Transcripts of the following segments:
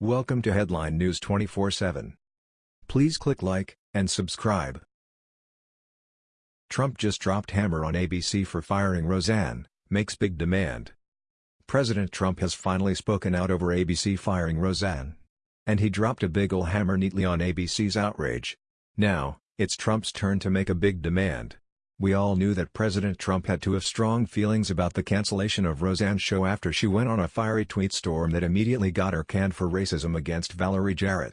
Welcome to Headline News 24/7. Please click like and subscribe. Trump just dropped hammer on ABC for firing Roseanne, makes big demand. President Trump has finally spoken out over ABC firing Roseanne. And he dropped a big ol' hammer neatly on ABC's outrage. Now, it's Trump's turn to make a big demand. We all knew that President Trump had to have strong feelings about the cancellation of Roseanne's show after she went on a fiery tweet storm that immediately got her canned for racism against Valerie Jarrett.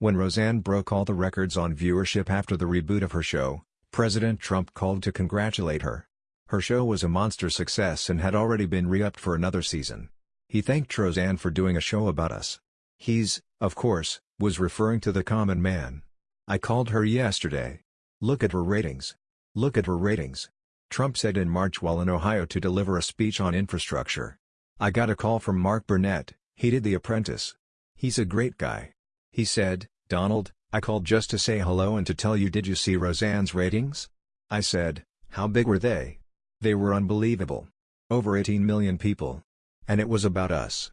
When Roseanne broke all the records on viewership after the reboot of her show, President Trump called to congratulate her. Her show was a monster success and had already been re-upped for another season. He thanked Roseanne for doing a show about us. He's, of course, was referring to the common man. I called her yesterday. Look at her ratings. Look at her ratings. Trump said in March while in Ohio to deliver a speech on infrastructure. I got a call from Mark Burnett, he did The Apprentice. He's a great guy. He said, Donald, I called just to say hello and to tell you did you see Roseanne's ratings? I said, how big were they? They were unbelievable. Over 18 million people. And it was about us.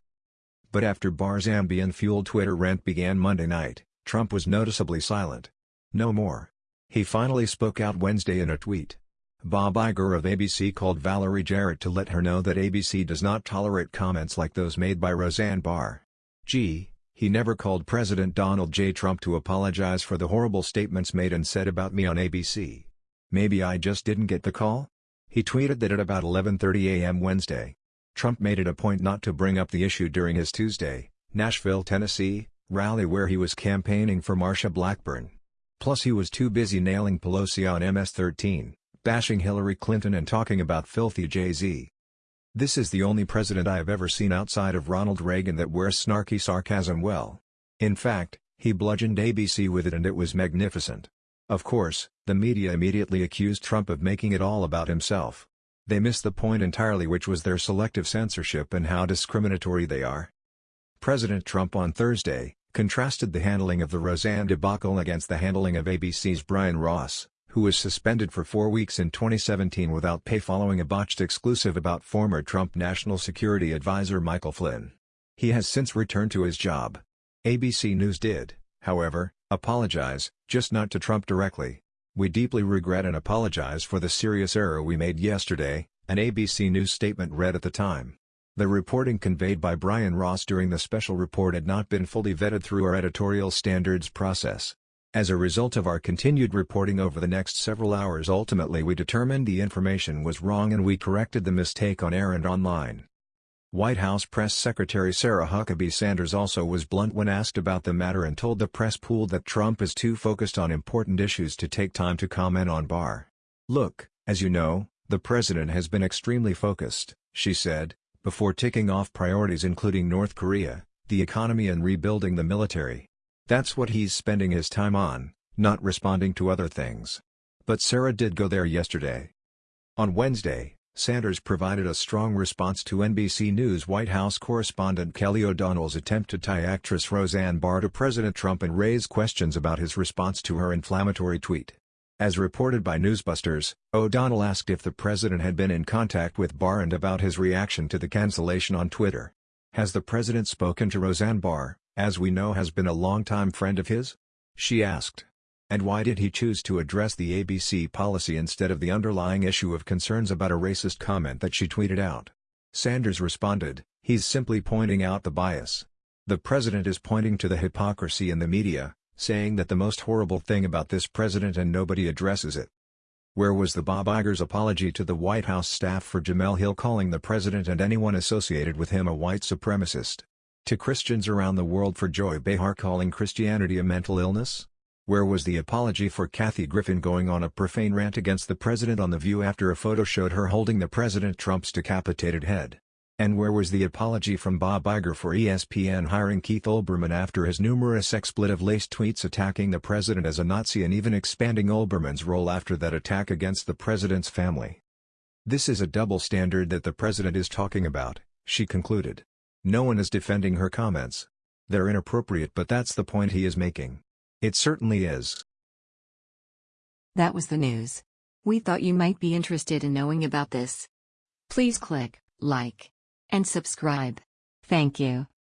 But after Barr's Ambien-fueled Twitter rant began Monday night, Trump was noticeably silent. No more. He finally spoke out Wednesday in a tweet. Bob Iger of ABC called Valerie Jarrett to let her know that ABC does not tolerate comments like those made by Roseanne Barr. Gee, he never called President Donald J. Trump to apologize for the horrible statements made and said about me on ABC. Maybe I just didn't get the call? He tweeted that at about 11.30 a.m. Wednesday. Trump made it a point not to bring up the issue during his Tuesday, Nashville, Tennessee, rally where he was campaigning for Marsha Blackburn. Plus he was too busy nailing Pelosi on MS-13, bashing Hillary Clinton and talking about filthy Jay-Z. This is the only president I have ever seen outside of Ronald Reagan that wears snarky sarcasm well. In fact, he bludgeoned ABC with it and it was magnificent. Of course, the media immediately accused Trump of making it all about himself. They missed the point entirely which was their selective censorship and how discriminatory they are. President Trump on Thursday, contrasted the handling of the Roseanne debacle against the handling of ABC's Brian Ross, who was suspended for four weeks in 2017 without pay following a botched exclusive about former Trump National Security Advisor Michael Flynn. He has since returned to his job. ABC News did, however, apologize, just not to Trump directly. We deeply regret and apologize for the serious error we made yesterday, an ABC News statement read at the time. The reporting conveyed by Brian Ross during the special report had not been fully vetted through our editorial standards process. As a result of our continued reporting over the next several hours ultimately we determined the information was wrong and we corrected the mistake on air and online. White House Press Secretary Sarah Huckabee Sanders also was blunt when asked about the matter and told the press pool that Trump is too focused on important issues to take time to comment on Barr. Look, as you know, the president has been extremely focused, she said, before ticking off priorities including North Korea, the economy and rebuilding the military. That's what he's spending his time on, not responding to other things. But Sarah did go there yesterday. On Wednesday, Sanders provided a strong response to NBC News White House correspondent Kelly O'Donnell's attempt to tie actress Roseanne Barr to President Trump and raise questions about his response to her inflammatory tweet. As reported by Newsbusters, O'Donnell asked if the president had been in contact with Barr and about his reaction to the cancellation on Twitter. Has the president spoken to Roseanne Barr, as we know has been a longtime friend of his? She asked. And why did he choose to address the ABC policy instead of the underlying issue of concerns about a racist comment that she tweeted out? Sanders responded, he's simply pointing out the bias. The president is pointing to the hypocrisy in the media, saying that the most horrible thing about this president and nobody addresses it. Where was the Bob Iger's apology to the White House staff for Jemele Hill calling the president and anyone associated with him a white supremacist? To Christians around the world for Joy Behar calling Christianity a mental illness? Where was the apology for Kathy Griffin going on a profane rant against the president on The View after a photo showed her holding the President Trump's decapitated head? And where was the apology from Bob Iger for ESPN hiring Keith Olbermann after his numerous expletive-laced tweets attacking the president as a Nazi and even expanding Olbermann's role after that attack against the president's family? This is a double standard that the president is talking about, she concluded. No one is defending her comments. They're inappropriate but that's the point he is making. It certainly is. That was the news. We thought you might be interested in knowing about this. Please click like and subscribe. Thank you.